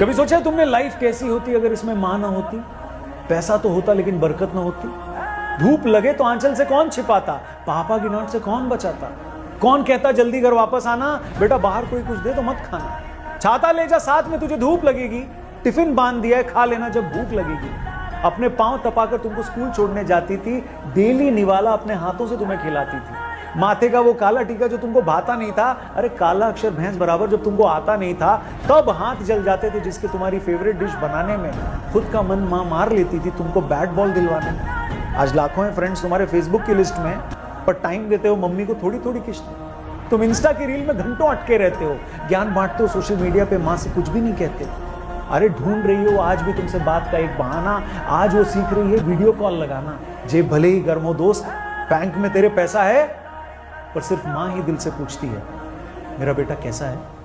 कभी सोचा तुमने लाइफ कैसी होती अगर इसमें माँ ना होती? पैसा तो होता लेकिन बरकत ना होती। धूप लगे तो आंचल से कौन छिपाता? पापा की नोट से कौन बचाता? कौन कहता जल्दी घर वापस आना? बेटा बाहर कोई कुछ दे तो मत खाना। छाता ले जा, साथ में तुझे धूप लगेगी। टिफ़िन बाँध दिया है, खा लेना जब भूख लगेगी। अपने पाँव तपाकर तुमको स्कूल छोड़ने जाती थी। डेली निवाला अपने हाथों से तुम्हें खिलाती थी। माथे का वो काला टीका जो तुमको भाता नहीं था, अरे काला अक्षर भैंस बराबर जब तुमको आता नहीं था, तब हाथ जल जाते थे जिसके तुम्हारी फेवरेट डिश बनाने में। खुद का मन माँ मार लेती थी तुमको बैट बॉल दिलवाने। में आज लाखों हैं फ्रेंड्स तुम्हारे फेसबुक की लिस्ट में, पर टाइम देते हो मम्मी को थोड़ी थोड़ी किस्त तुम इंस्टा की रील में घंटों अटके रहते हो, ज्ञान बांटते हो सोशल मीडिया पे, माँ से कुछ भी नहीं कहते। अरे ढूंढ रही हो, आज भी तुमसे बात का एक बहाना, आज वो सीख रही है वीडियो कॉल लगाना। जे भले ही गर्म हो दोस्त बैंक में तेरे पैसा है पर सिर्फ़ माँ ही दिल से पूछती है मेरा बेटा कैसा है?